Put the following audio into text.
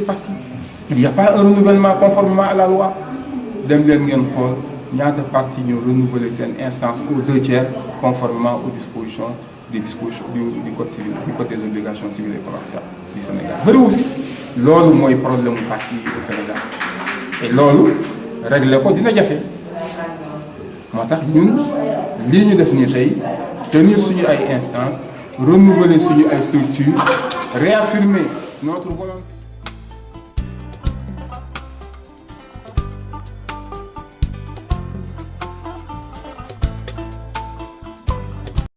des partis il n'y a pas un renouvellement conformément à la loi. Dem leen ngeen xool ñaata parti ñoo renouveler seen instance aux deux tiers conformément aux dispositions des dispositions du du code civil du code des obligations civiles et commerciales du Sénégal. Bëri aussi. Loolu mooy problème mu parti au Sénégal. Et loolu régler ko dina jafe. Moo tax ñun lii ñu def nii tey tenir suñu ay instances renouveler suñu ay structures réaffirmer notre volonté